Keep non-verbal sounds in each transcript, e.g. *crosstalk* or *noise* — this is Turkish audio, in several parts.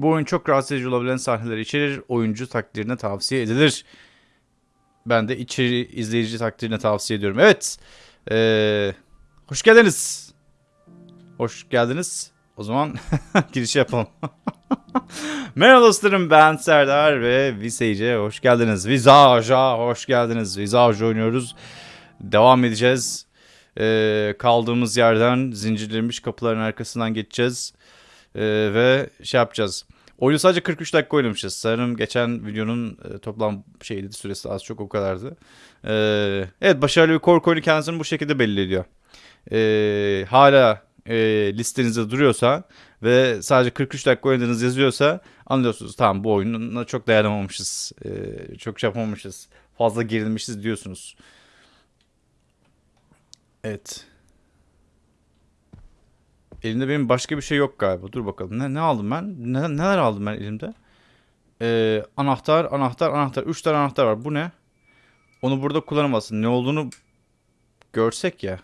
Bu oyun çok rahatsız edici olabilen sahneler içerir. Oyuncu takdirine tavsiye edilir. Ben de içeri izleyici takdirine tavsiye ediyorum. Evet. Ee, hoş geldiniz. Hoş geldiniz. O zaman *laughs* giriş yapalım. *laughs* Merhaba dostlarım ben Serdar ve Visage'e hoş geldiniz. Visage'a hoş geldiniz. Visage oynuyoruz. Devam edeceğiz. Ee, kaldığımız yerden zincirlenmiş kapıların arkasından geçeceğiz. Ee, ve şey yapacağız. Oyunu sadece 43 dakika oynamışız. Sanırım geçen videonun e, toplam şeydi süresi az çok o kadardı. Ee, evet başarılı bir korku oyunu kendisini bu şekilde belli ediyor. Ee, hala e, listenizde duruyorsa ve sadece 43 dakika oynadığınız yazıyorsa anlıyorsunuz tamam bu oyununa çok dayanamamışız. Ee, çok şey yapamamışız. Fazla gerilmişiz diyorsunuz. Evet. Elimde benim başka bir şey yok galiba. Dur bakalım. Ne, ne aldım ben? Ne, neler aldım ben elimde? Ee, anahtar, anahtar, anahtar. Üç tane anahtar var. Bu ne? Onu burada kullanamazsın. Ne olduğunu görsek ya.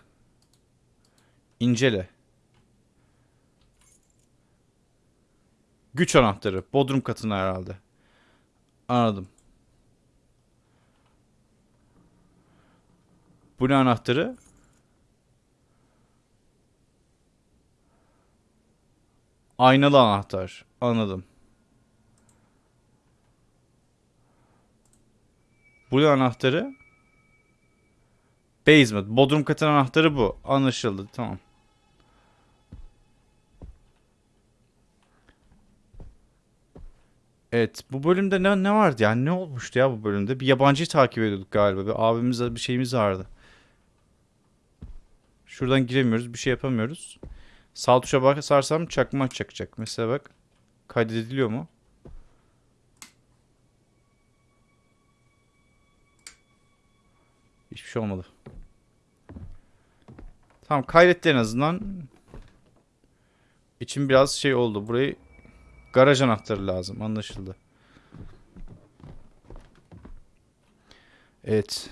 İncele. Güç anahtarı. Bodrum katına herhalde. Anladım. Bu ne anahtarı? Aynalı anahtar. Anladım. Bu ne anahtarı? Basement. Bodrum katın anahtarı bu. Anlaşıldı. Tamam. Evet. Bu bölümde ne, ne vardı yani? Ne olmuştu ya bu bölümde? Bir yabancıyı takip ediyorduk galiba. Bir abimizle bir şeyimiz vardı. Şuradan giremiyoruz. Bir şey yapamıyoruz. Sağ tuşa basarsam çakma çakacak. Mesela bak. Kaydediliyor mu? Hiçbir şey olmadı. Tamam kaydetti en azından. İçim biraz şey oldu. Burayı garaj anahtarı lazım. Anlaşıldı. Evet.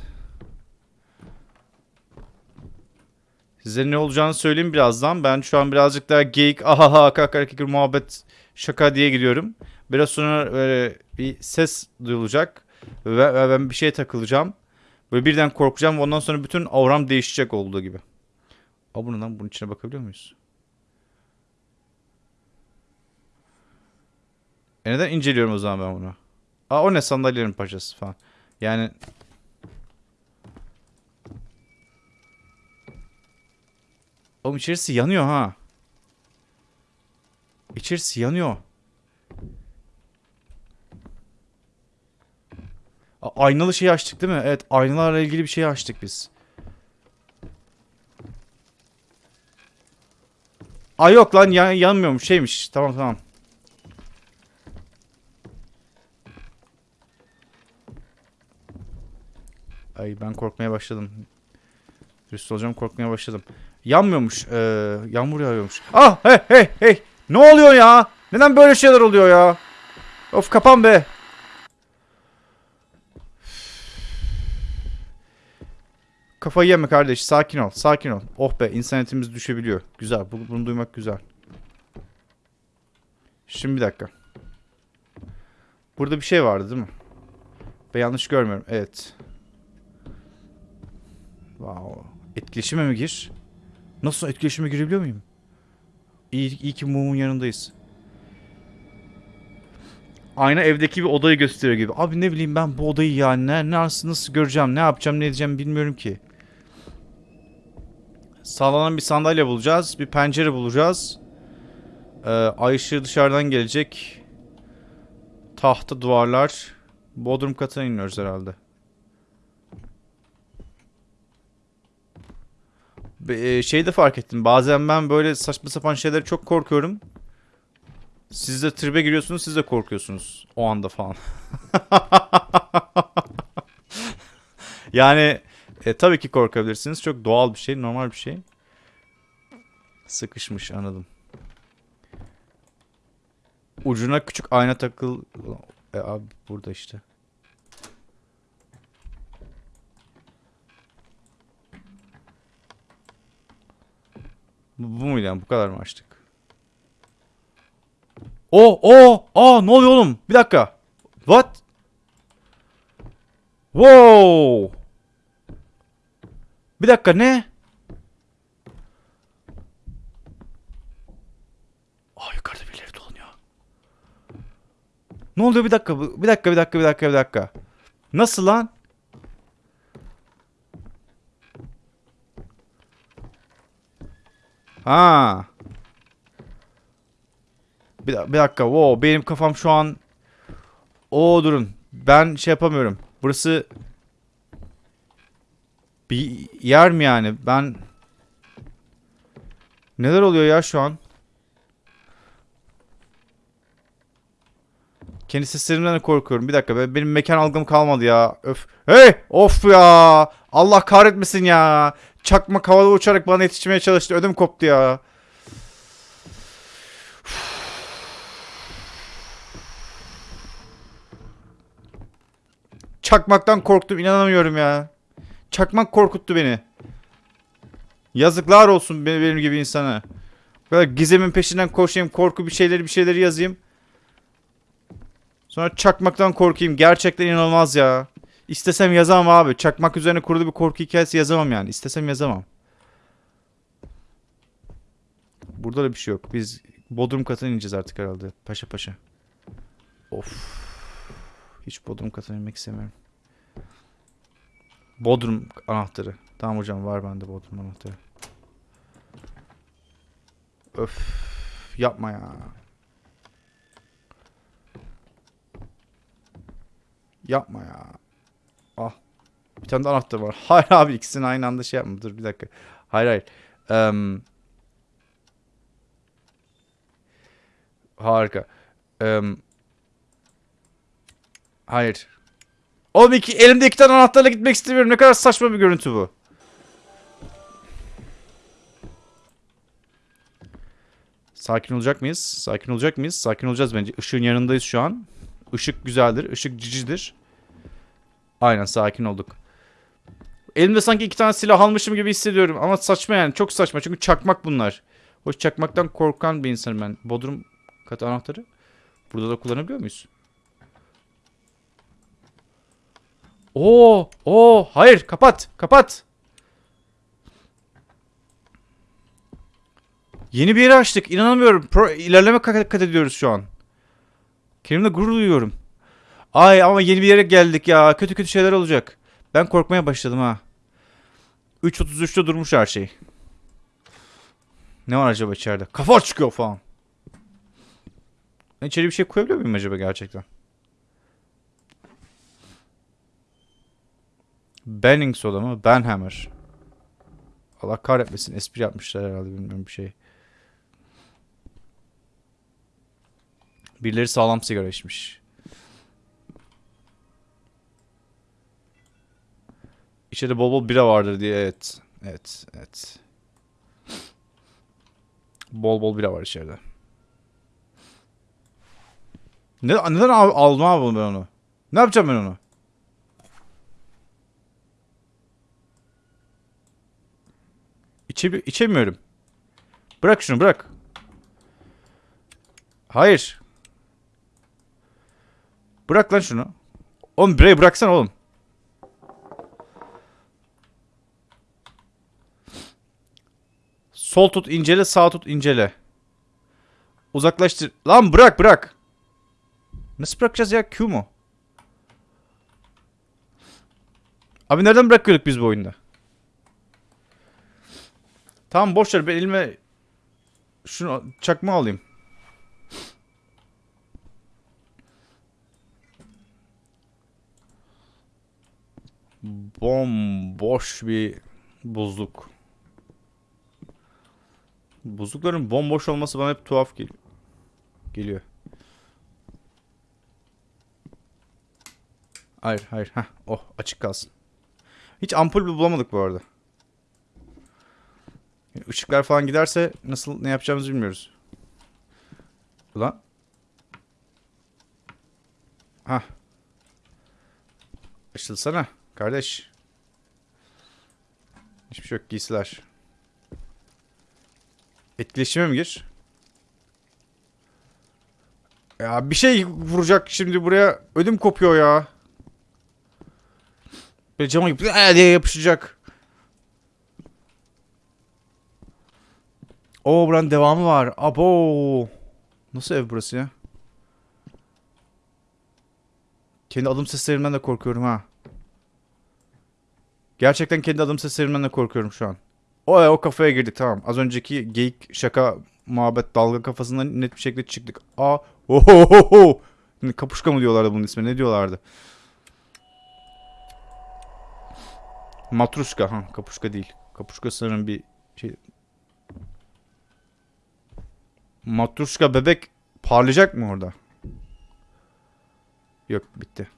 Size ne olacağını söyleyeyim birazdan. Ben şu an birazcık daha geyik, ahaha, kaka, kikir, muhabbet, şaka diye gidiyorum. Biraz sonra böyle bir ses duyulacak. Ve, ve ben bir şeye takılacağım. Böyle birden korkacağım ondan sonra bütün auram değişecek olduğu gibi. Aa lan bunun içine bakabiliyor muyuz? E neden inceliyorum o zaman ben bunu? Aa o ne sandalyelerin paşası falan. Yani Oğlum içerisi yanıyor ha. İçerisi yanıyor. A- aynalı şeyi açtık değil mi? Evet aynalarla ilgili bir şey açtık biz. Aa yok lan yan yanmıyormuş şeymiş. Tamam tamam. Ay ben korkmaya başladım. Dürüst olacağım korkmaya başladım. Yanmıyormuş. Ee, yağmur yağıyormuş. Ah hey hey hey. Ne oluyor ya? Neden böyle şeyler oluyor ya? Of kapan be. Kafayı yeme kardeş. Sakin ol. Sakin ol. Oh be insaniyetimiz düşebiliyor. Güzel. bu- Bunu duymak güzel. Şimdi bir dakika. Burada bir şey vardı değil mi? Ben yanlış görmüyorum. Evet. Wow. Etkileşime mi gir? Nasıl etkileşime girebiliyor muyum? İyi, iyi ki mumun yanındayız. Ayna evdeki bir odayı gösteriyor gibi. Abi ne bileyim ben bu odayı ya ne, nasıl, nasıl göreceğim, ne yapacağım, ne edeceğim bilmiyorum ki. Sağlanan bir sandalye bulacağız, bir pencere bulacağız. Ee, ay ışığı dışarıdan gelecek. Tahta duvarlar. Bodrum katına iniyoruz herhalde. Be- e, şey de fark ettim. Bazen ben böyle saçma sapan şeylere çok korkuyorum. Siz de tribe giriyorsunuz, siz de korkuyorsunuz o anda falan. *laughs* yani e, tabii ki korkabilirsiniz. Çok doğal bir şey, normal bir şey. Sıkışmış anladım. Ucuna küçük ayna takıl... E, abi burada işte. Bu, bu muydu yani? Bu kadar mı açtık? O o aa ne oluyor oğlum? Bir dakika. What? Wow. Bir dakika ne? Aa yukarıda birileri dolanıyor. Ne oluyor bir dakika bir dakika bir dakika bir dakika bir dakika. Nasıl lan? Ha. Bir, bir dakika. Wow, benim kafam şu an O durun. Ben şey yapamıyorum. Burası bir yer mi yani? Ben Neler oluyor ya şu an? Kendi seslerimden de korkuyorum. Bir dakika be- benim mekan algım kalmadı ya. Öf. Hey! Of ya! Allah kahretmesin ya. Çakmak havada uçarak bana yetişmeye çalıştı. Ödüm koptu ya. Çakmaktan korktum inanamıyorum ya. Çakmak korkuttu beni. Yazıklar olsun benim gibi insana. Bu kadar gizemin peşinden koşayım, korku bir şeyleri bir şeyleri yazayım. Sonra çakmaktan korkayım. Gerçekten inanılmaz ya. İstesem yazamam abi. Çakmak üzerine kurulu bir korku hikayesi yazamam yani. İstesem yazamam. Burada da bir şey yok. Biz Bodrum katına ineceğiz artık herhalde. Paşa paşa. Of. Hiç Bodrum katına inmek istemiyorum. Bodrum anahtarı. Tamam hocam var bende Bodrum anahtarı. Öf. Yapma ya. Yapma ya. Ah. Bir tane de anahtar var. *laughs* Hayır abi ikisini aynı anda şey yapma. Dur bir dakika. Hayır hayır. Em, harika. Em, hayır. Oğlum iki, elimde iki tane anahtarla gitmek istemiyorum. Ne kadar saçma bir görüntü bu. Sakin olacak mıyız? Sakin olacak mıyız? Sakin olacağız bence. Işığın yanındayız şu an. Işık güzeldir. Işık cicidir. Aynen sakin olduk. Elimde sanki iki tane silah almışım gibi hissediyorum. Ama saçma yani. Çok saçma. Çünkü çakmak bunlar. Hoş çakmaktan korkan bir insanım ben. Bodrum katı anahtarı. Burada da kullanabiliyor muyuz? Oo, oo, hayır, kapat, kapat. Yeni bir yeri açtık. İnanamıyorum. Pro, ilerleme kat, ediyoruz şu an. Kendimle gurur duyuyorum. Ay ama yeni bir yere geldik ya. Kötü kötü şeyler olacak. Ben korkmaya başladım ha. 3.33'te durmuş her şey. Ne var acaba içeride? Kafa çıkıyor falan. Ben içeri bir şey koyabiliyor muyum acaba gerçekten? Benning soda mı? Benhammer. Allah kahretmesin. Espri yapmışlar herhalde bilmiyorum bir şey. Birileri sağlam sigara içmiş. İçeride bol bol bira vardır diye evet. Evet, evet. Bol bol bira var içeride. Ne, neden al- aldım abi ben onu? Ne yapacağım ben onu? İçe, içemiyorum. Bırak şunu bırak. Hayır. Bırak lan şunu. Oğlum birayı bıraksana oğlum. Sol tut incele sağ tut incele. Uzaklaştır. Lan bırak bırak. Nasıl bırakacağız ya Q mu? Abi nereden bırakıyorduk biz bu oyunda? Tamam boş ver ben elime şunu çakma alayım. Bomboş bir buzluk. Buzlukların bomboş olması bana hep tuhaf gel geliyor. Hayır hayır. Heh, oh açık kalsın. Hiç ampul bulamadık bu arada. Işıklar falan giderse nasıl ne yapacağımızı bilmiyoruz. Ulan. Hah. Açılsana kardeş. Hiçbir şey yok giysiler. Etkileşime mi gir? Ya bir şey vuracak şimdi buraya. Ödüm kopuyor ya. Böyle cama gibi diye yapışacak. Oo buranın devamı var. Abo. Nasıl ev burası ya? Kendi adım seslerimden de korkuyorum ha. Gerçekten kendi adım seslerimden de korkuyorum şu an. O o kafaya girdik tamam. Az önceki geyik şaka muhabbet dalga kafasından net bir şekilde çıktık. Aa ohohoho. Kapuşka mı diyorlardı bunun ismi? Ne diyorlardı? Matruşka ha kapuşka değil. Kapuşka sanırım bir şey. Matruşka bebek parlayacak mı orada? Yok bitti.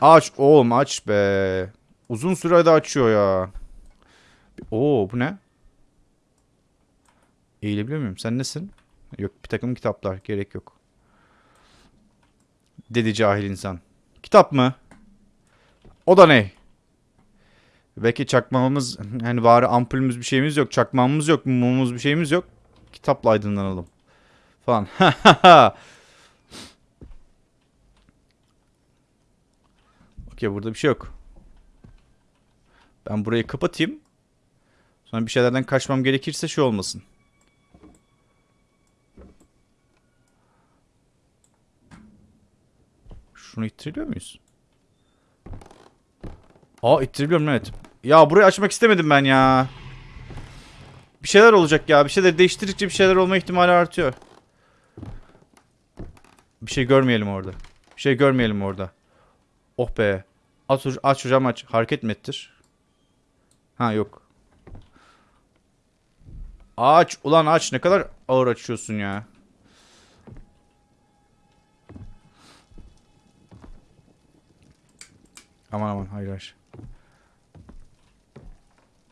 Aç oğlum aç be. Uzun sürede açıyor ya. Oo bu ne? Eğilebiliyor muyum? Sen nesin? Yok bir takım kitaplar. Gerek yok. Dedi cahil insan. Kitap mı? O da ne? Belki çakmağımız hani bari ampulümüz bir şeyimiz yok. Çakmağımız yok. Mumumuz bir şeyimiz yok. Kitapla aydınlanalım. Falan. *laughs* Okey burada bir şey yok. Ben burayı kapatayım. Sonra bir şeylerden kaçmam gerekirse şey olmasın. Şunu ittiriliyor muyuz? Aa ittiriliyorum evet. Ya burayı açmak istemedim ben ya. Bir şeyler olacak ya. Bir şeyler değiştirdikçe bir şeyler olma ihtimali artıyor. Bir şey görmeyelim orada. Bir şey görmeyelim orada. Oh be. Aç, aç hocam aç. Hareket mi ettir? Ha yok. Aç. Ulan aç. Ne kadar ağır açıyorsun ya. Aman aman hayır hayır.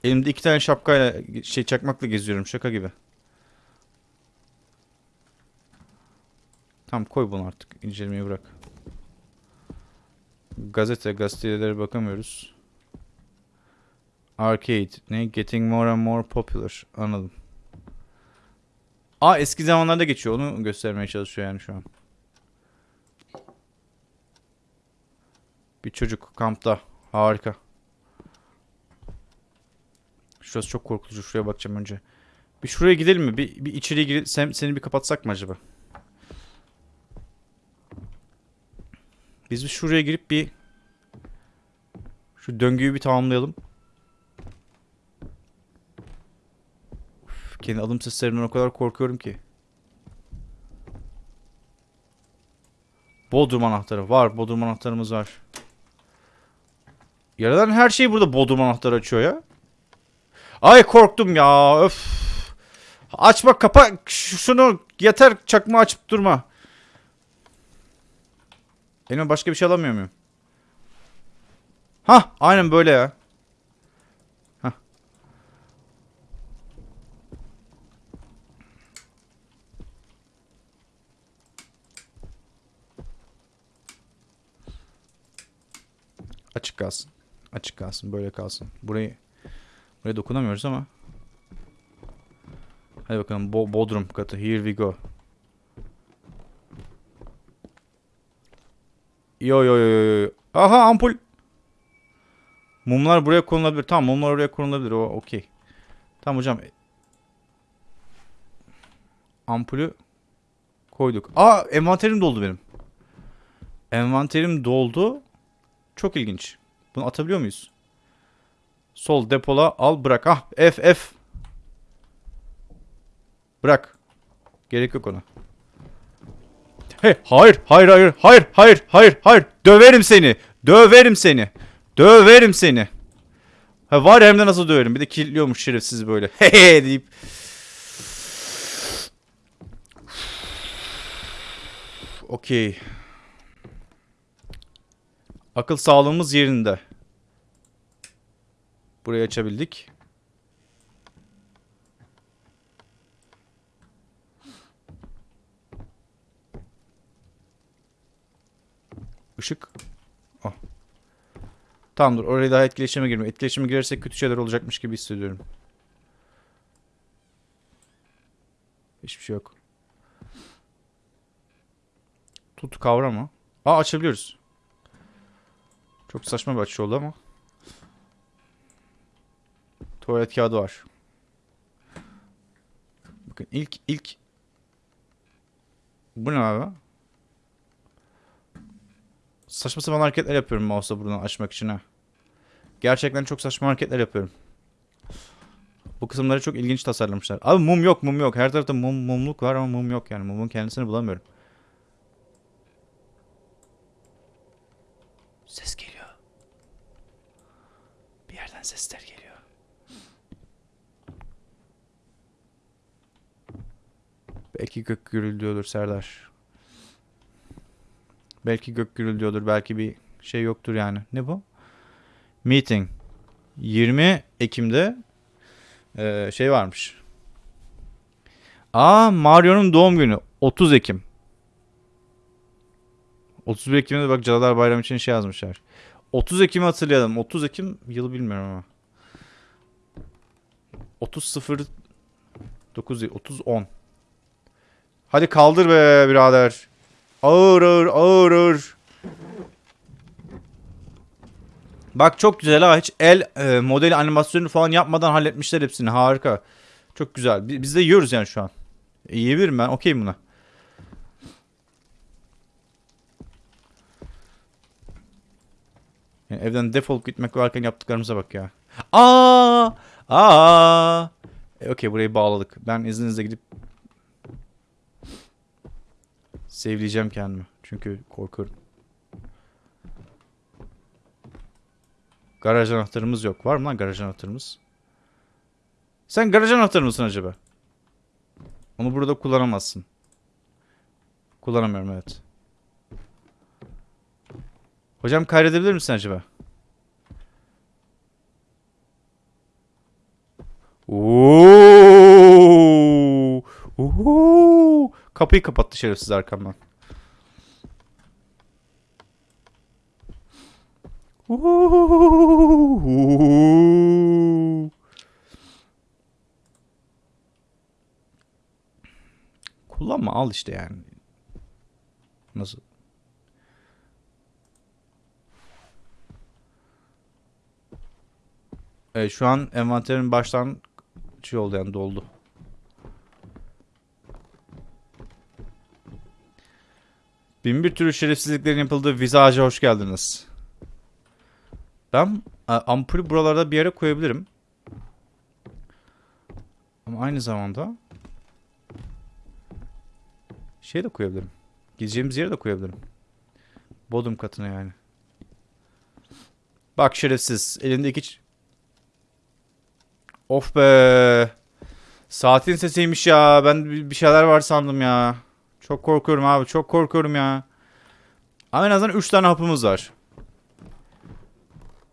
Elimde iki tane şapkayla şey çakmakla geziyorum şaka gibi. Tamam koy bunu artık incelemeyi bırak. Gazete gazetelere bakamıyoruz. Arcade. Ne? Getting more and more popular. Anladım. Aa eski zamanlarda geçiyor. Onu göstermeye çalışıyor yani şu an. Bir çocuk kampta. Harika. Şurası çok korkutucu. Şuraya bakacağım önce. Bir şuraya gidelim mi? Bir, bir içeriye girelim. Sen, seni bir kapatsak mı acaba? Biz bir şuraya girip bir şu döngüyü bir tamamlayalım. Kendi adım seslerimden o kadar korkuyorum ki. Bodrum anahtarı var. Bodrum anahtarımız var. Yaradan her şey burada Bodrum anahtarı açıyor ya. Ay korktum ya. Öf. Açma kapa şunu yeter çakma açıp durma. Elime başka bir şey alamıyor muyum? Ha, aynen böyle ya. Açık kalsın. Açık kalsın. Böyle kalsın. Burayı buraya dokunamıyoruz ama. Hadi bakalım. Bo Bodrum katı. Here we go. Yo yo yo yo. Aha ampul. Mumlar buraya konulabilir. Tamam mumlar oraya konulabilir. O okey. Tamam hocam. Ampulü koyduk. Aa envanterim doldu benim. Envanterim doldu. Çok ilginç. Bunu atabiliyor muyuz? Sol depola al bırak. Ah F F. Bırak. Gerek yok ona. Hey, hayır, hayır, hayır, hayır, hayır, hayır, hayır. Döverim seni. Döverim seni. Döverim seni. Ha var hem de nasıl döverim. Bir de kilitliyormuş şerefsiz böyle. *laughs* Hehe deyip. Okey. Akıl sağlığımız yerinde. Burayı açabildik. Işık. Oh. Tamamdır. Oraya daha etkileşime girme. Etkileşime girersek kötü şeyler olacakmış gibi hissediyorum. Hiçbir şey yok. Tut kavra mı? Aa açabiliyoruz. Çok saçma bir açı oldu ama. Tuvalet kağıdı var. Bakın ilk ilk Bu ne abi? Saçma sapan hareketler yapıyorum mouse'la buradan açmak için ha. Gerçekten çok saçma hareketler yapıyorum. Bu kısımları çok ilginç tasarlamışlar. Abi mum yok mum yok. Her tarafta mum, mumluk var ama mum yok yani. Mumun kendisini bulamıyorum. Ses geliyor. Bir yerden sesler geliyor. Belki gök gürültüyordur Serdar. Belki gök gürültüyordur. Belki bir şey yoktur yani. Ne bu? Meeting. 20 Ekim'de ee, şey varmış. Aa Mario'nun doğum günü. 30 Ekim. 31 Ekim'de bak Cadılar Bayramı için şey yazmışlar. 30 Ekim'i hatırlayalım. 30 Ekim yılı bilmiyorum ama. 30 0 9 değil, 30 10. Hadi kaldır be birader. Ağır ağır ağır ağır. Bak çok güzel ha. Hiç el e, modeli animasyonu falan yapmadan halletmişler hepsini. Harika. Çok güzel. Bi- Biz de yiyoruz yani şu an. E, yiyebilirim ben. Okeyim buna. Yani evden defolup gitmek varken yaptıklarımıza bak ya. Aa! Aa! E, Okey burayı bağladık. Ben izninizle gidip Sevleyeceğim kendimi. Çünkü korkuyorum. Garaj anahtarımız yok. Var mı lan garaj anahtarımız? Sen garaj anahtarı mısın acaba? Onu burada kullanamazsın. Kullanamıyorum evet. Hocam kaydedebilir misin acaba? Oo! Oo! Kapıyı kapattı şerefsiz arkamdan. Oo! Kullanma al işte yani. Nasıl? Evet şu an envanterin baştan şey oldu yani doldu. Bin bir türlü şerefsizliklerin yapıldığı vizaja hoş geldiniz. Ben e, ampulü buralarda bir yere koyabilirim. Ama aynı zamanda şey de koyabilirim. Gideceğimiz yere de koyabilirim. Bodrum katına yani. Bak şerefsiz. Elinde iki... Of be. Saatin sesiymiş ya. Ben bir şeyler var sandım ya. Çok korkuyorum abi. Çok korkuyorum ya. Ama en azından 3 tane hapımız var.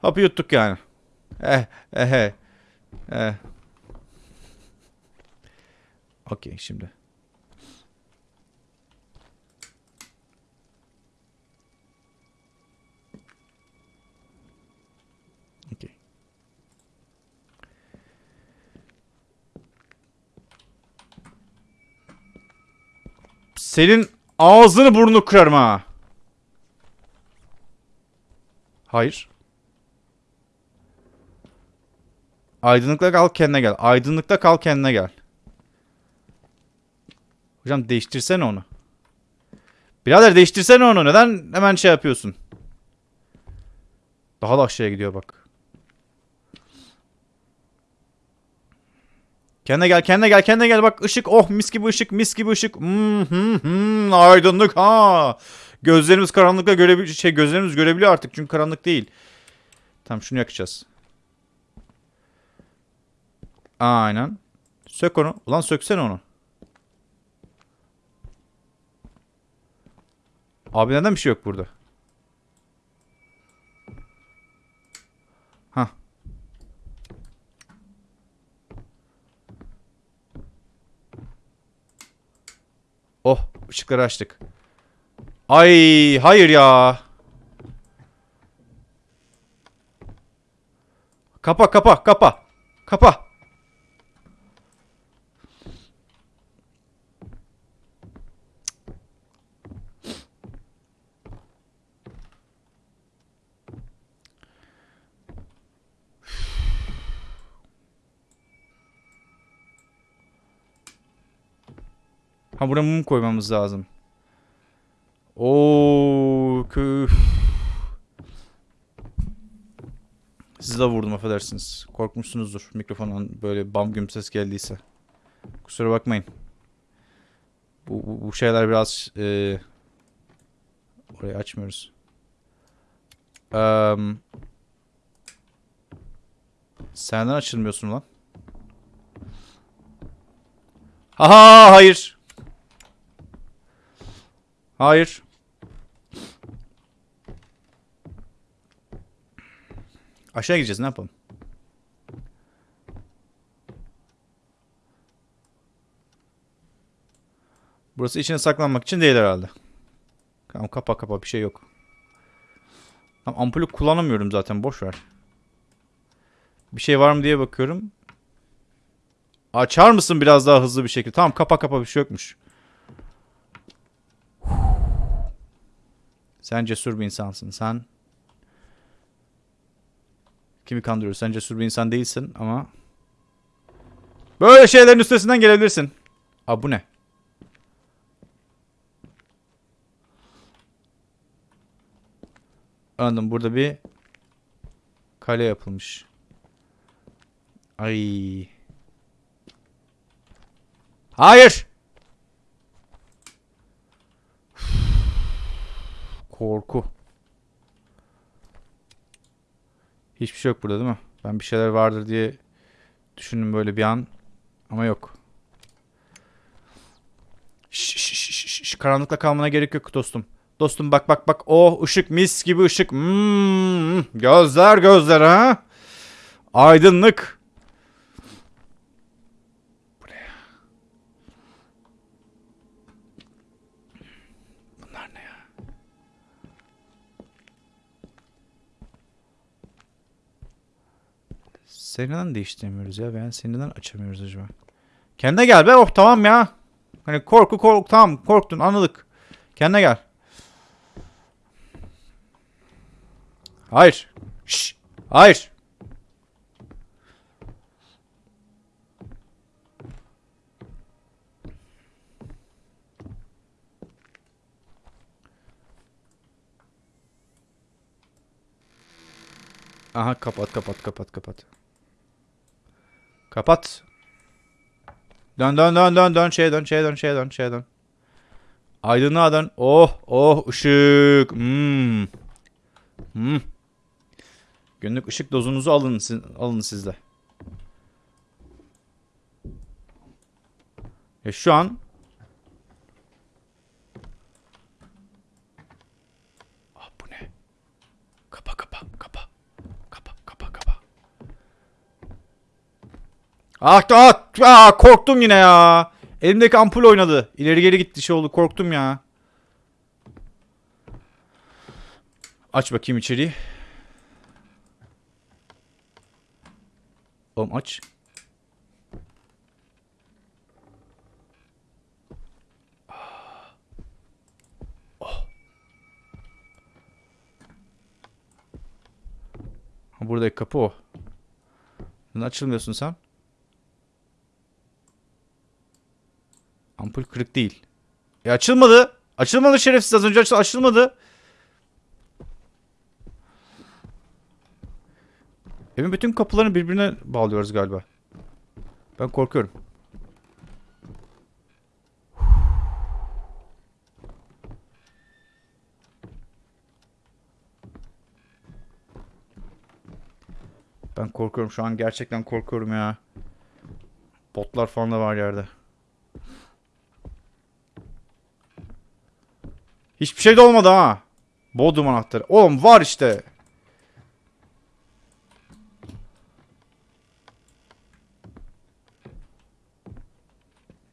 Hapı yuttuk yani. Eh, eh, eh. eh. Okey şimdi. Okey. Senin ağzını burnunu kırarım ha. Hayır. Aydınlıkta kal kendine gel. Aydınlıkta kal kendine gel. Hocam değiştirsene onu. Birader değiştirsene onu. Neden hemen şey yapıyorsun? Daha da aşağıya gidiyor bak. Kendine gel, kendine gel, kendine gel. Bak ışık, oh mis gibi ışık, mis gibi ışık. Hmm, hmm, hmm, aydınlık ha. Gözlerimiz karanlıkta görebiliyor, şey gözlerimiz görebiliyor artık çünkü karanlık değil. Tamam şunu yakacağız. Aynen. Sök onu. Ulan söksene onu. Abi neden bir şey yok burada? Oh, ışıkları açtık. Ay, hayır ya. Kapa, kapa, kapa. Kapa. Ha buraya mum koymamız lazım. Oo, kö. Sizi de vurdum affedersiniz. Korkmuşsunuzdur mikrofondan böyle bam güm ses geldiyse. Kusura bakmayın. Bu, bu, bu şeyler biraz e, orayı açmıyoruz. Eee Senden açılmıyorsun lan. Aha hayır. Hayır. Aşağı gideceğiz ne yapalım? Burası içine saklanmak için değil herhalde. Tamam kapa kapa bir şey yok. Tamam, ampulü kullanamıyorum zaten boş ver. Bir şey var mı diye bakıyorum. Açar mısın biraz daha hızlı bir şekilde? Tamam kapa kapa bir şey yokmuş. Sen cesur bir insansın. Sen kimi kandırıyorsun? Sen cesur bir insan değilsin ama böyle şeylerin üstesinden gelebilirsin. Aa bu ne? Anladım. Burada bir kale yapılmış. Ay. Hayır. Korku. Hiçbir şey yok burada değil mi? Ben bir şeyler vardır diye düşündüm böyle bir an. Ama yok. Şş, şş, şş, şş, karanlıkta kalmana gerek yok dostum. Dostum bak bak bak. Oh ışık mis gibi ışık. Hmm, gözler gözler ha. Aydınlık. Seni neden değiştiremiyoruz ya? Ben seni neden açamıyoruz acaba? Kendine gel be. Oh tamam ya. Hani korku kork tamam korktun anladık. Kendine gel. Hayır. Şş. Hayır. Aha kapat kapat kapat kapat. Kapat. Dön dön dön dön dön şeye dön şeye dön şeye dön şeye dön. Aydınlığa dön. Oh oh ışık. Hmm. Hmm. Günlük ışık dozunuzu alın, alın sizde. Ya şu an Ah bu ne? Kapa kapa kapa. Kapa kapa kapa. Ah, ah, ah korktum yine ya. Elimdeki ampul oynadı. İleri geri gitti şey oldu korktum ya. Aç bakayım içeriği. Oğlum aç. Oh. Buradaki kapı o. Neden açılmıyorsun sen? Ampul kırık değil. E açılmadı. Açılmadı şerefsiz az önce açıl açılmadı. Evin bütün kapılarını birbirine bağlıyoruz galiba. Ben korkuyorum. Ben korkuyorum şu an gerçekten korkuyorum ya. Botlar falan da var yerde. Hiçbir şey de olmadı ha. Bodrum anahtarı. Oğlum var işte.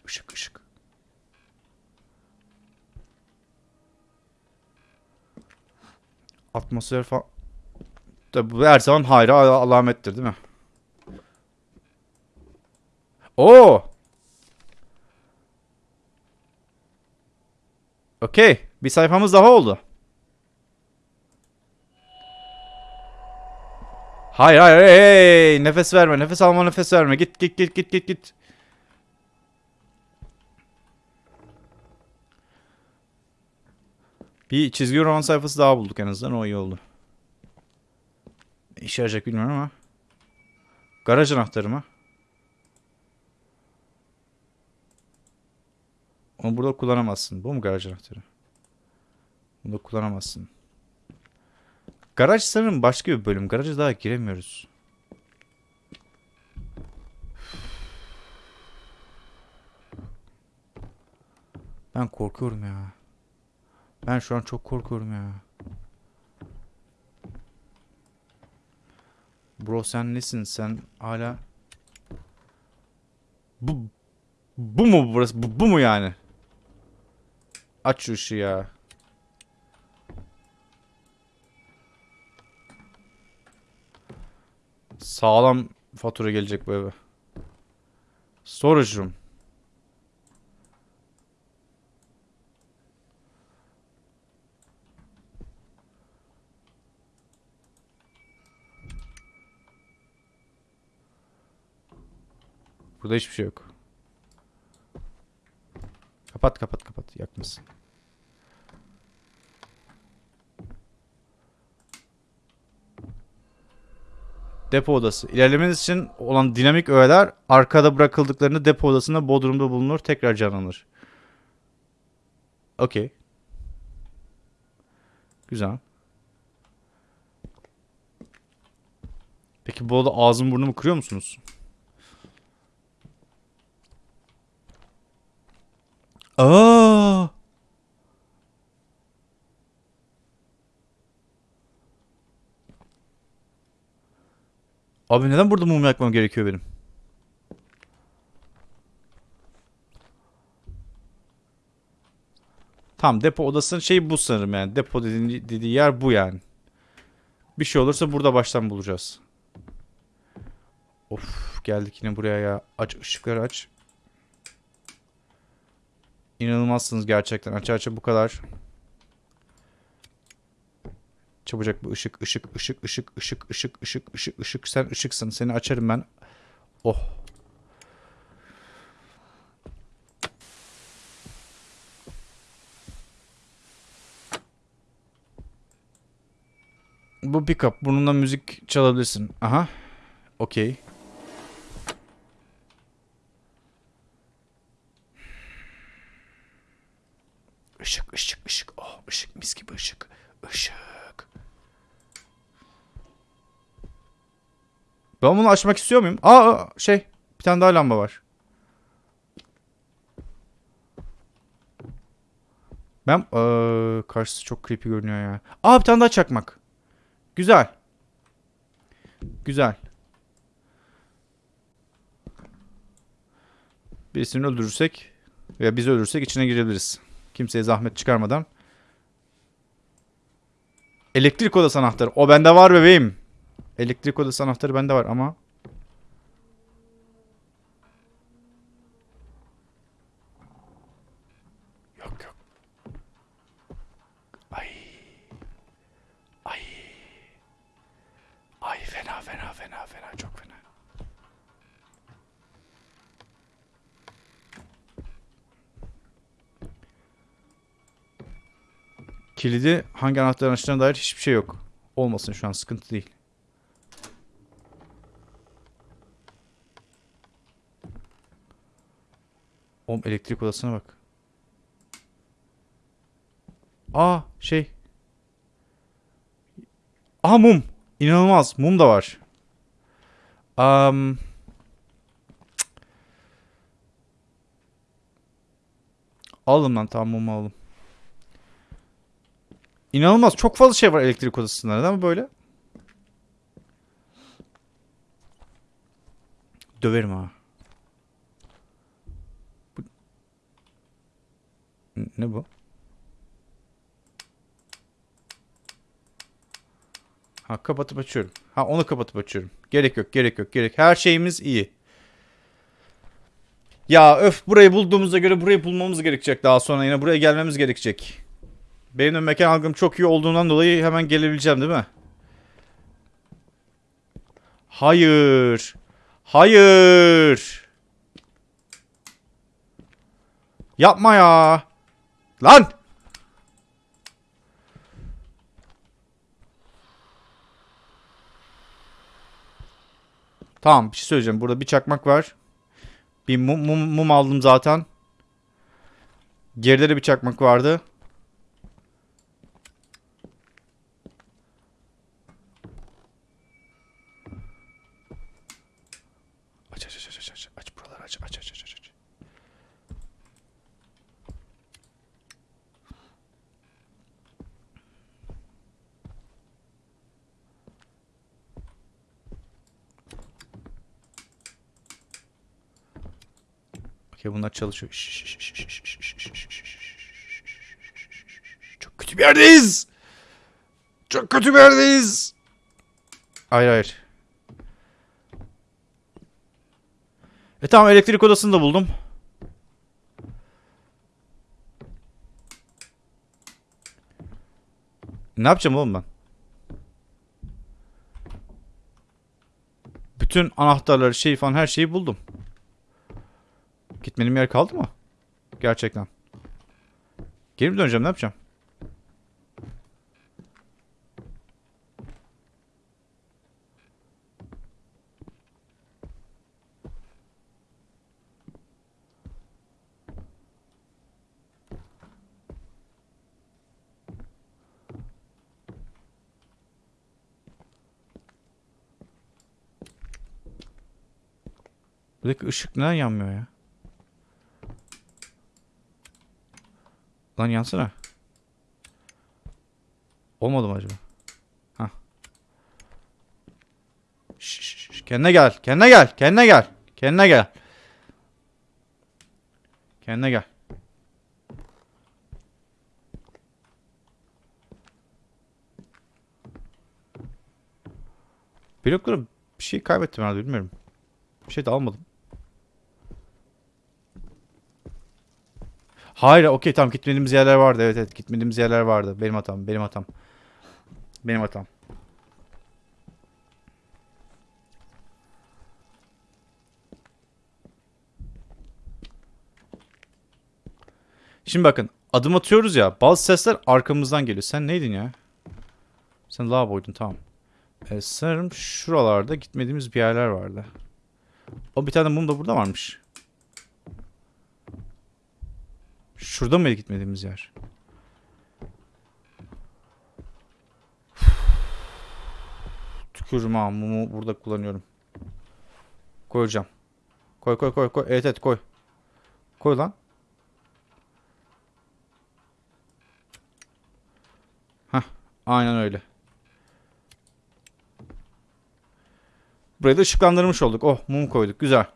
Işık ışık. Atmosfer falan. Tabi bu her zaman hayra al- alamettir değil mi? Oo. Okey. Bir sayfamız daha oldu. Hayır hayır hey, nefes verme nefes alma nefes verme git git git git git git. Bir çizgi roman sayfası daha bulduk en azından. O iyi oldu. İşe yarayacak bilmiyorum ama. Garaj anahtarı mı? Onu burada kullanamazsın. Bu mu garaj anahtarı? Bunu da kullanamazsın. Garaj sanırım başka bir bölüm. Garaja daha giremiyoruz. Ben korkuyorum ya. Ben şu an çok korkuyorum ya. Bro sen nesin? Sen hala... Bu... Bu mu burası? Bu, bu mu yani? Aç şu ışığı ya. Sağlam fatura gelecek bu eve. Storage room. Burada hiçbir şey yok. Kapat kapat kapat yakmasın. Depo odası. İlerlemeniz için olan dinamik öğeler arkada bırakıldıklarında depo odasında bodrumda bulunur tekrar canlanır. Okey. Güzel. Peki bu arada ağzım burnumu kırıyor musunuz? Aa! Abi neden burada mum yakmam gerekiyor benim? Tamam depo odasının şeyi bu sanırım yani. Depo dediği, dediği yer bu yani. Bir şey olursa burada baştan bulacağız. Of geldik yine buraya ya. Aç ışıkları aç. İnanılmazsınız gerçekten. Aç aç bu kadar. Çabucak bir ışık, ışık, ışık, ışık, ışık, ışık, ışık, ışık, ışık. Sen ışıksın. Seni açarım ben. Oh. Bu pickup. Bununla müzik çalabilirsin. Aha. Okey. Işık, ışık, ışık. Oh, ışık mis gibi ışık. Işık. Ben bunu açmak istiyor muyum? Aa şey bir tane daha lamba var. Ben ee, karşısı çok creepy görünüyor ya. Aa bir tane daha çakmak. Güzel. Güzel. Birisini öldürürsek veya biz öldürürsek içine girebiliriz. Kimseye zahmet çıkarmadan. Elektrik odası anahtarı. O bende var bebeğim. Elektrik odası anahtarı bende var ama. Yok yok. Ay. Ay. Ay fena fena fena fena çok fena. Kilidi hangi anahtarın açtığına dair hiçbir şey yok. Olmasın şu an sıkıntı değil. Oğlum elektrik odasına bak. Aa şey. Aa mum. İnanılmaz. Mum da var. Um, Aldım lan tamam mumu aldım. İnanılmaz. Çok fazla şey var elektrik odasında. Neden böyle? Döverim ha. Bu... N- Ne bu? Ha kapatıp açıyorum. Ha onu kapatıp açıyorum. Gerek yok, gerek yok, gerek. Her şeyimiz iyi. Ya öf burayı bulduğumuza göre burayı bulmamız gerekecek daha sonra yine buraya gelmemiz gerekecek. Benim de mekan algım çok iyi olduğundan dolayı hemen gelebileceğim değil mi? Hayır. Hayır. Yapma ya. Lan! Tamam bir şey söyleyeceğim. Burada bir çakmak var. Bir mum, mum, mum aldım zaten. Geride de bir çakmak vardı. çalışıyor. Çok kötü bir yerdeyiz. Çok kötü bir yerdeyiz. Hayır hayır. E tamam elektrik odasını da buldum. Ne yapacağım oğlum ben? Bütün anahtarları şey falan her şeyi buldum. Gitmediğim yer kaldı mı? Gerçekten. Geri mi döneceğim ne yapacağım? Buradaki ışık neden yanmıyor ya? Lan yansana. Olmadı mı acaba? Hah. Kendine gel. Kendine gel. Kendine gel. Kendine gel. Kendine gel. Bloklara bir şey kaybettim herhalde bilmiyorum. Bir şey de almadım. Hayır okey tamam gitmediğimiz yerler vardı. Evet evet gitmediğimiz yerler vardı. Benim hatam benim hatam. Benim hatam. Şimdi bakın adım atıyoruz ya bazı sesler arkamızdan geliyor. Sen neydin ya? Sen lavaboydun tamam. Ee, sanırım şuralarda gitmediğimiz bir yerler vardı. O bir tane mum da burada varmış. Şurada mıydı gitmediğimiz yer? Tükürüm ha mumu burada kullanıyorum. Koyacağım. Koy koy koy koy. Evet evet koy. Koy lan. Hah aynen öyle. Burayı da ışıklandırmış olduk. Oh mum koyduk güzel.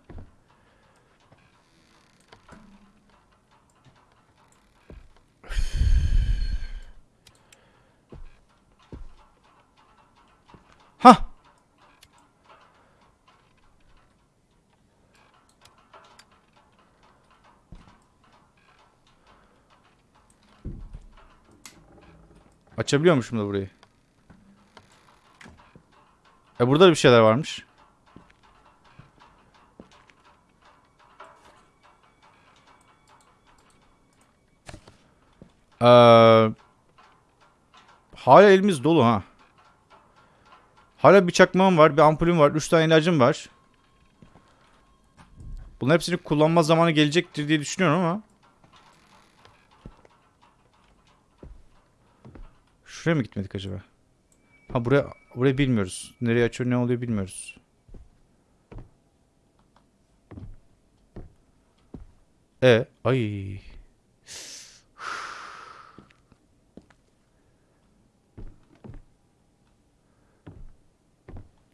Açabiliyormuşum da burayı. E burada da bir şeyler varmış. Ee, hala elimiz dolu ha. Hala bir çakmağım var, bir ampulüm var, 3 tane ilacım var. Bunların hepsini kullanma zamanı gelecektir diye düşünüyorum ama. Şuraya mı gitmedik acaba? Ha buraya burayı bilmiyoruz. Nereye açıyor ne oluyor bilmiyoruz. E ay.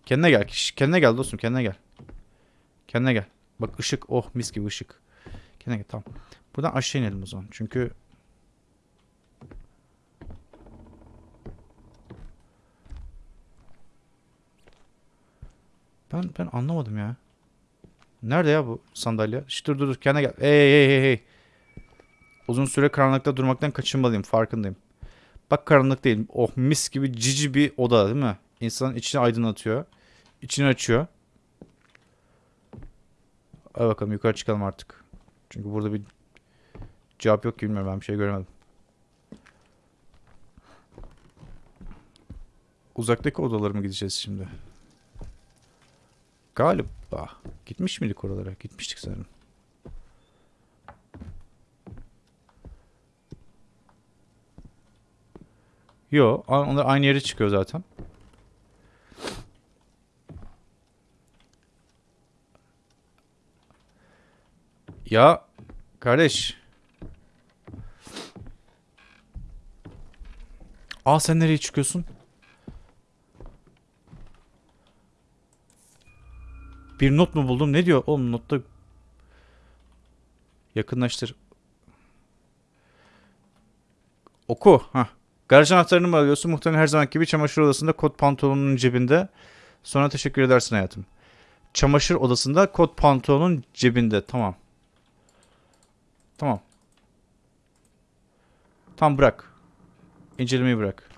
Kendine gel. Kendine gel dostum. Kendine gel. Kendine gel. Bak ışık. Oh mis gibi ışık. Kendine gel. Tamam. Buradan aşağı inelim o zaman. Çünkü ben ben anlamadım ya. Nerede ya bu sandalye? Şş, dur dur dur. Kendine gel. Hey hey hey hey. Uzun süre karanlıkta durmaktan kaçınmalıyım. Farkındayım. Bak karanlık değil. Oh mis gibi cici bir oda değil mi? İnsanın içini aydınlatıyor. İçini açıyor. Hadi bakalım yukarı çıkalım artık. Çünkü burada bir cevap yok ki bilmiyorum ben bir şey göremedim. Uzaktaki odalara mı gideceğiz şimdi? Galiba. Gitmiş miydik oralara? Gitmiştik sanırım. Yo, onlar aynı yere çıkıyor zaten. Ya kardeş. Aa sen nereye çıkıyorsun? Bir not mu buldum? Ne diyor? Oğlum notta yakınlaştır. Oku. Ha. Garaj anahtarını mı alıyorsun? Muhtemelen her zaman gibi çamaşır odasında kot pantolonunun cebinde. Sonra teşekkür edersin hayatım. Çamaşır odasında kot pantolonun cebinde. Tamam. Tamam. Tamam bırak. İncelemeyi bırak.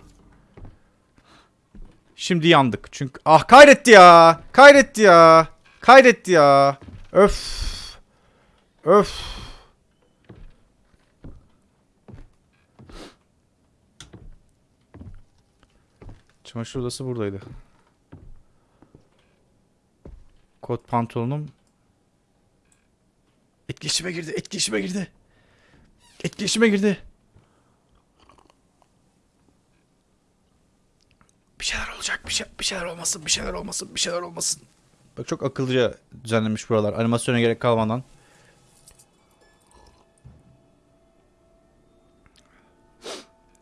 Şimdi yandık. Çünkü ah kaydetti ya. Kaydetti ya. Kaydetti ya. Öf. Öf. Çamaşır odası buradaydı. Kot pantolonum etkileşime girdi. Etkileşime girdi. Etkileşime girdi. Bir şeyler olacak. Bir, şey, bir şeyler olmasın. Bir şeyler olmasın. Bir şeyler olmasın. Bak çok akıllıca düzenlemiş buralar. Animasyona gerek kalmadan.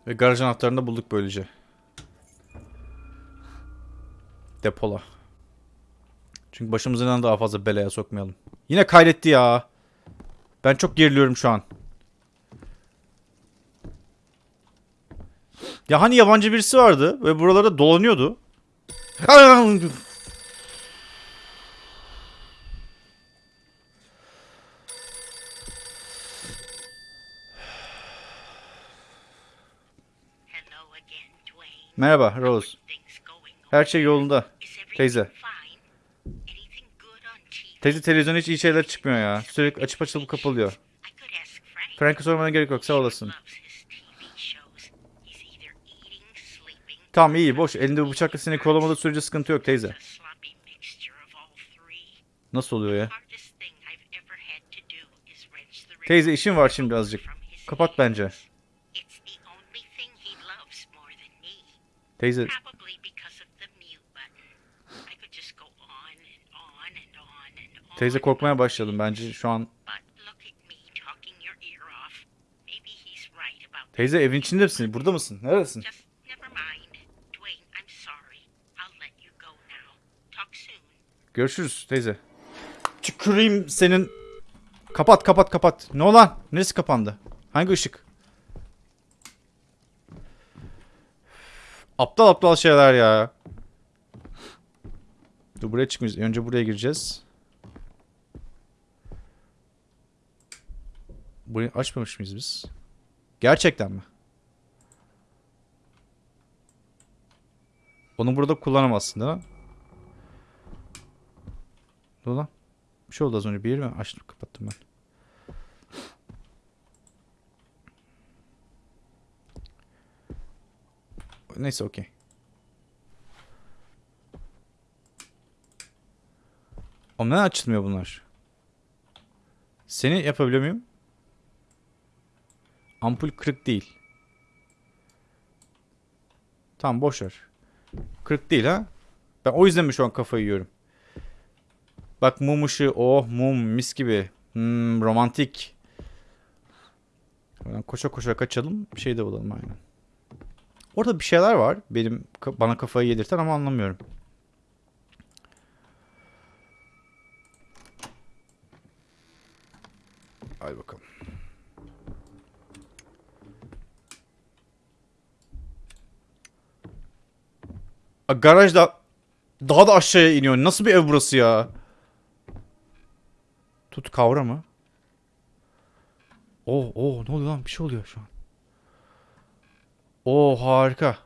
Ve garaj anahtarını da bulduk böylece. Depola. Çünkü başımızı neden daha fazla belaya sokmayalım. Yine kaydetti ya. Ben çok geriliyorum şu an. Ya hani yabancı birisi vardı ve buralarda dolanıyordu. Merhaba Rose. Her şey yolunda. Teyze. Teyze televizyonda hiç iyi şeyler çıkmıyor ya. Sürekli açıp açılıp kapalıyor. I could ask Frank. Frank'a sormana gerek yok sağ olasın. Tamam iyi boş. Elinde bu bıçakla seni kovalamadığı sürece sıkıntı yok teyze. Nasıl oluyor ya? Teyze işim var şimdi azıcık. Kapat bence. Your ear off. Maybe he's right about Teyze evin içinde misin? Burada mısın? Neredesin? Görüşürüz teyze. Tüküreyim senin. Kapat kapat kapat. Ne olan? Neresi kapandı? Hangi ışık? Aptal aptal şeyler ya. Dur buraya çıkmayacağız. Önce buraya gireceğiz. Burayı açmamış mıyız biz? Gerçekten mi? Onu burada kullanamazsın değil mi? Dur lan. Bir şey oldu az önce. Bir yeri mi açtım kapattım ben. Neyse okey. Oğlum neden açılmıyor bunlar? Seni yapabiliyor muyum? Ampul kırık değil. Tamam boş ver. Kırık değil ha? Ben o yüzden mi şu an kafayı yiyorum? Bak mum ışığı. Oh mum mis gibi. Hmm, romantik. Koşa koşa kaçalım. Bir şey de bulalım aynen. Orada bir şeyler var. Benim bana kafayı yedirten ama anlamıyorum. Hadi bakalım. A, garaj da daha da aşağıya iniyor. Nasıl bir ev burası ya? Tut kavra mı? Oh oh ne oluyor lan? Bir şey oluyor şu an. Oo harika.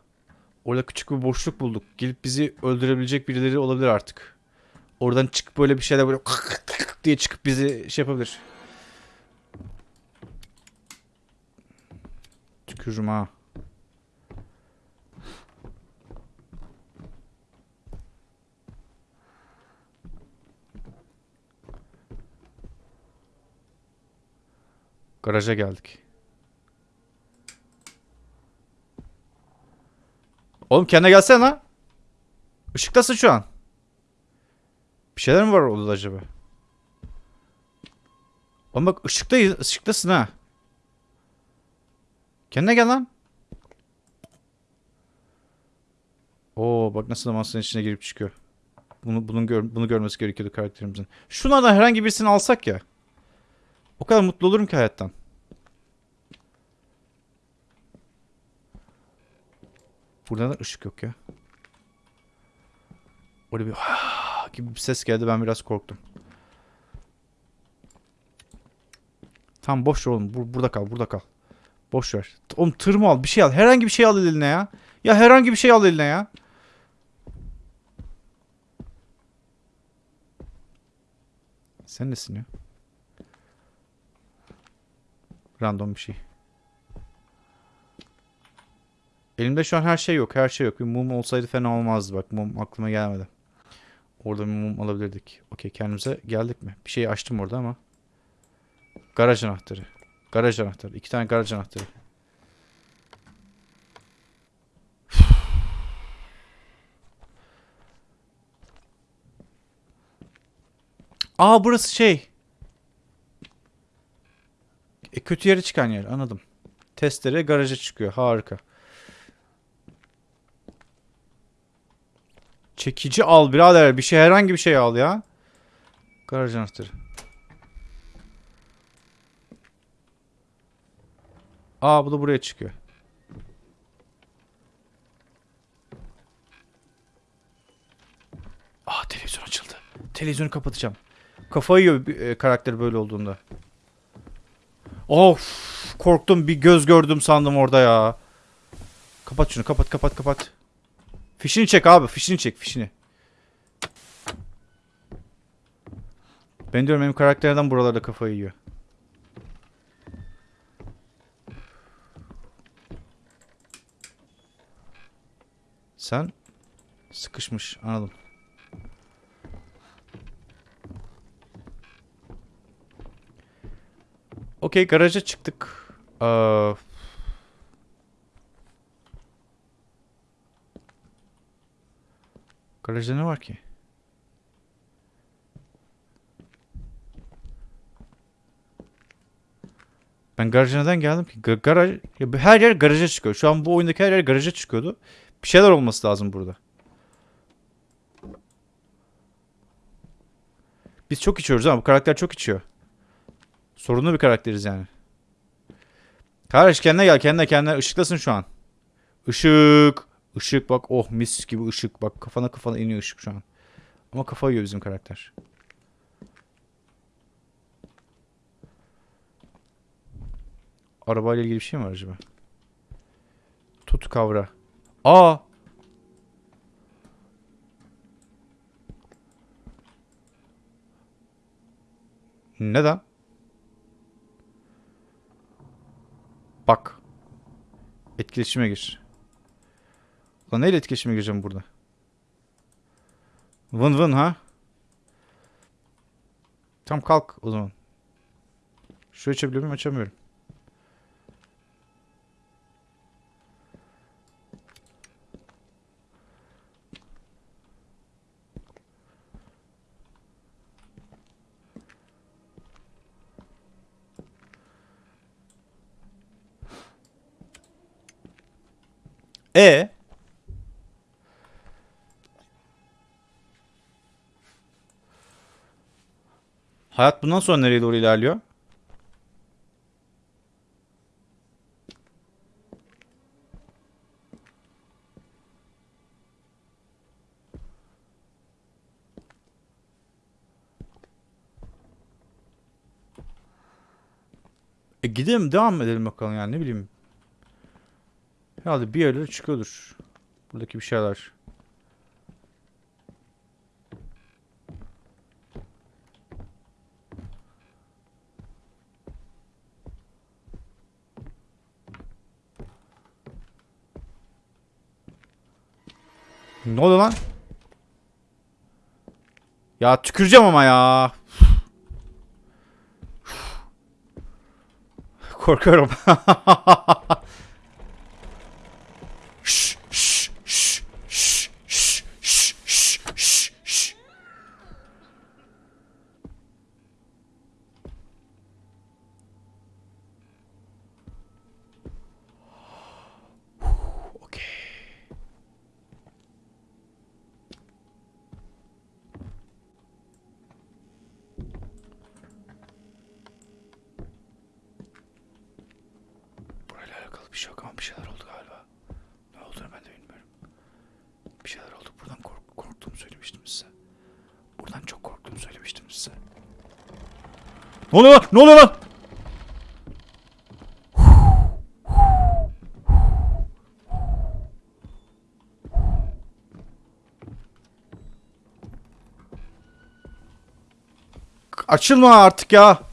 Orada küçük bir boşluk bulduk. Gelip bizi öldürebilecek birileri olabilir artık. Oradan çıkıp böyle bir şeyler böyle *laughs* diye çıkıp bizi şey yapabilir. Tükürürüm ha. Garaja geldik. Oğlum kendine gelsene lan. Işıktasın şu an. Bir şeyler mi var odada acaba? Oğlum bak ışıktayız, ışıktasın ha. Kendine gel lan. Oo bak nasıl da masanın içine girip çıkıyor. Bunu bunun gör, bunu görmesi gerekiyordu karakterimizin. Şunlardan herhangi birisini alsak ya. O kadar mutlu olurum ki hayattan. Burada da ışık yok ya. Öyle bir "Ah!" gibi bir ses geldi ben biraz korktum. Tamam boş ver oğlum. Bur- burada kal, burada kal. Boş ver. Oğlum tır mı al? Bir şey al. Herhangi bir şey al eline ya. Ya herhangi bir şey al eline ya. Sen nesin ya? Random bir şey. Elimde şu an her şey yok. Her şey yok. Bir mum olsaydı fena olmazdı. Bak mum aklıma gelmedi. Orada bir mum alabilirdik. Okey kendimize geldik mi? Bir şey açtım orada ama. Garaj anahtarı. Garaj anahtarı. İki tane garaj anahtarı. *sighs* Aa burası şey. E, kötü yere çıkan yer anladım. Testere garaja çıkıyor. Harika. Çekici al birader. Bir şey herhangi bir şey al ya. Garaj anahtarı. Aa bu da buraya çıkıyor. Aa televizyon açıldı. Televizyonu kapatacağım. Kafayı yiyor e, karakter böyle olduğunda. Of korktum bir göz gördüm sandım orada ya. Kapat şunu kapat kapat kapat. Fişini çek abi fişini çek fişini. Ben diyorum benim karakterden buralarda kafayı yiyor. Sen sıkışmış anladım. Okey garaja çıktık. Aa, garajda ne var ki? Ben garaja neden geldim ki? Ga- garaj, her yer garaja çıkıyor. Şu an bu oyundaki her yer garaja çıkıyordu. Bir şeyler olması lazım burada. Biz çok içiyoruz ama bu karakter çok içiyor. Sorunlu bir karakteriz yani. Kardeş kendine gel kendine kendine ışıklasın şu an. Işık. Işık bak oh mis gibi ışık bak kafana kafana iniyor ışık şu an. Ama kafa yiyor bizim karakter. Arabayla ilgili bir şey mi var acaba? Tut kavra. Aa! Neden? Bak. Etkileşime gir. Lan neyle etkileşime gireceğim burada? Vın vın ha? Tam kalk o zaman. Şu açabiliyor muyum? Açamıyorum. E Hayat bundan sonra nereye doğru ilerliyor? E gidelim devam edelim bakalım yani ne bileyim. Herhalde bir yerlere çıkıyordur. Buradaki bir şeyler. Ne oluyor lan? Ya tüküreceğim ama ya. Korkuyorum. *laughs* Ne oluyor lan? Ne oluyor lan? Açılma artık ya.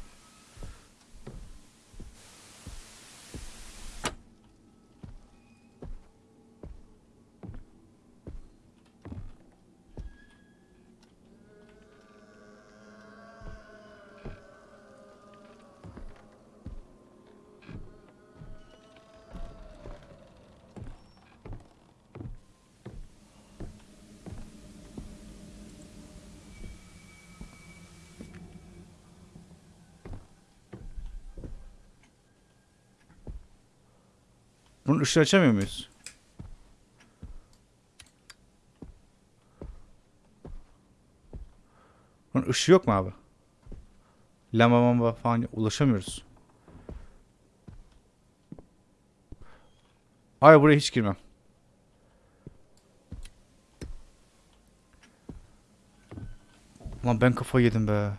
Bunun ışığı açamıyor muyuz? Bunun ışığı yok mu abi? Lamba mamba falan ulaşamıyoruz. Hayır buraya hiç girmem. Lan ben kafayı yedim be.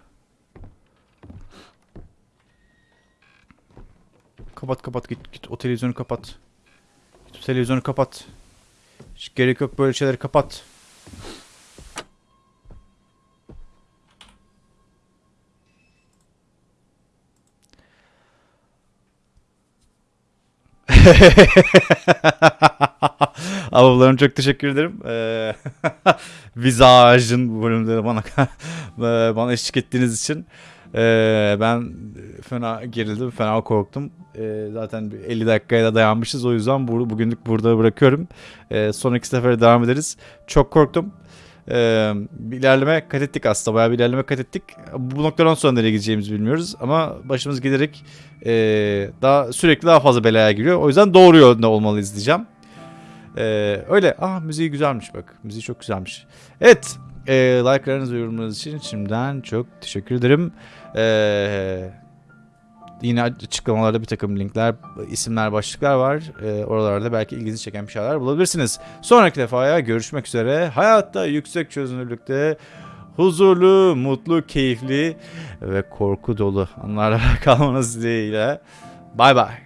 Kapat kapat git git o televizyonu kapat. Televizyonu kapat. Hiç gerek yok böyle şeyleri kapat. *laughs* Ablalarım çok teşekkür ederim. Ee, *laughs* Visaj'ın bu bölümde bana *laughs* bana eşlik ettiğiniz için. Ee, ben fena gerildim, fena korktum. Ee, zaten bir 50 dakikaya da dayanmışız. O yüzden bu, bugünlük burada bırakıyorum. Ee, sonraki sefere devam ederiz. Çok korktum. Ee, bir ilerleme kat ettik aslında. Bayağı bir ilerleme kat ettik. Bu noktadan sonra nereye gideceğimizi bilmiyoruz. Ama başımız giderek ee, daha sürekli daha fazla belaya giriyor. O yüzden doğru yolda olmalıyız diyeceğim. Ee, öyle. Ah müziği güzelmiş bak. Müziği çok güzelmiş. Evet. E, like'larınız ve yorumlarınız için şimdiden çok teşekkür ederim. Ee, yine açıklamalarda bir takım linkler, isimler, başlıklar var. Ee, oralarda belki ilginizi çeken bir şeyler bulabilirsiniz. Sonraki defaya görüşmek üzere. Hayatta yüksek çözünürlükte huzurlu, mutlu, keyifli ve korku dolu anlarla *laughs* kalmanız dileğiyle. Bay bay.